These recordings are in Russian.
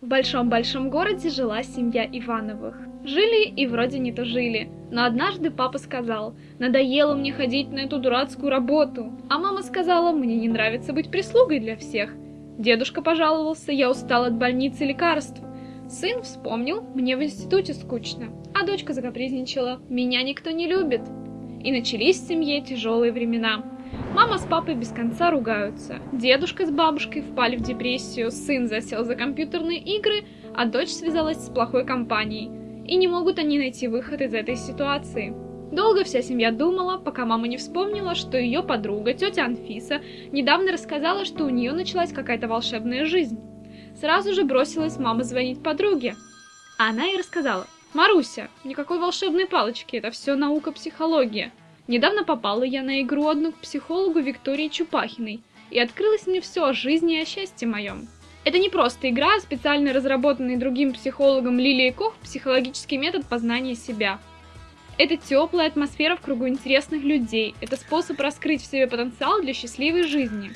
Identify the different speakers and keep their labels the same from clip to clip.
Speaker 1: В большом-большом городе жила семья Ивановых. Жили и вроде не то жили. Но однажды папа сказал, надоело мне ходить на эту дурацкую работу. А мама сказала, мне не нравится быть прислугой для всех. Дедушка пожаловался, я устал от больницы лекарств. Сын вспомнил, мне в институте скучно. А дочка закапризничала, меня никто не любит. И начались в семье тяжелые времена. Мама с папой без конца ругаются. Дедушка с бабушкой впали в депрессию, сын засел за компьютерные игры, а дочь связалась с плохой компанией. И не могут они найти выход из этой ситуации. Долго вся семья думала, пока мама не вспомнила, что ее подруга, тетя Анфиса, недавно рассказала, что у нее началась какая-то волшебная жизнь. Сразу же бросилась мама звонить подруге. Она ей рассказала. «Маруся, никакой волшебной палочки, это все наука психология. Недавно попала я на игру одну к психологу Виктории Чупахиной, и открылось мне все о жизни и о счастье моем. Это не просто игра, а специально разработанный другим психологом Лилией Кох психологический метод познания себя. Это теплая атмосфера в кругу интересных людей, это способ раскрыть в себе потенциал для счастливой жизни.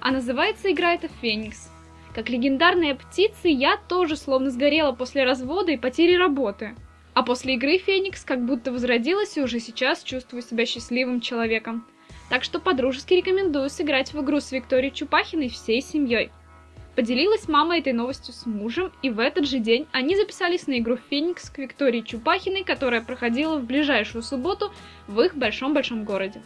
Speaker 1: А называется игра это «Феникс». Как легендарная птица, я тоже словно сгорела после развода и потери работы – а после игры Феникс как будто возродилась и уже сейчас чувствую себя счастливым человеком. Так что подружески рекомендую сыграть в игру с Викторией Чупахиной всей семьей. Поделилась мама этой новостью с мужем, и в этот же день они записались на игру «Феникс» к Виктории Чупахиной, которая проходила в ближайшую субботу в их большом-большом городе.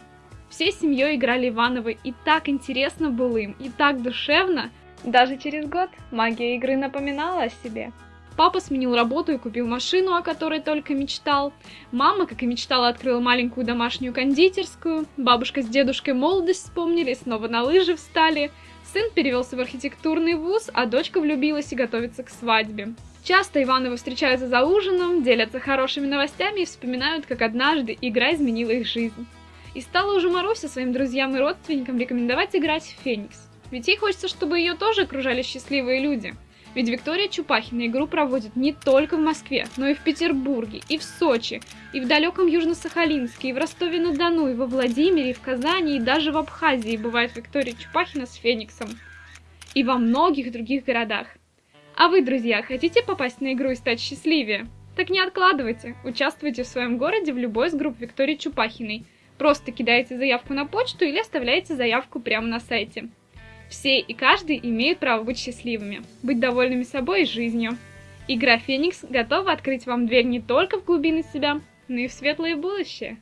Speaker 1: Всей семьей играли Ивановы, и так интересно было им, и так душевно. Даже через год магия игры напоминала о себе. Папа сменил работу и купил машину, о которой только мечтал. Мама, как и мечтала, открыла маленькую домашнюю кондитерскую. Бабушка с дедушкой молодость вспомнили, снова на лыжи встали. Сын перевелся в архитектурный вуз, а дочка влюбилась и готовится к свадьбе. Часто Ивановы встречаются за ужином, делятся хорошими новостями и вспоминают, как однажды игра изменила их жизнь. И стала уже Маруся своим друзьям и родственникам рекомендовать играть в Феникс. Ведь ей хочется, чтобы ее тоже окружали счастливые люди. Ведь Виктория Чупахина игру проводит не только в Москве, но и в Петербурге, и в Сочи, и в далеком Южно-Сахалинске, и в Ростове-на-Дону, и во Владимире, и в Казани, и даже в Абхазии бывает Виктория Чупахина с Фениксом. И во многих других городах. А вы, друзья, хотите попасть на игру и стать счастливее? Так не откладывайте, участвуйте в своем городе в любой из групп Виктории Чупахиной. Просто кидаете заявку на почту или оставляете заявку прямо на сайте. Все и каждый имеют право быть счастливыми, быть довольными собой и жизнью. Игра «Феникс» готова открыть вам дверь не только в глубины себя, но и в светлое будущее.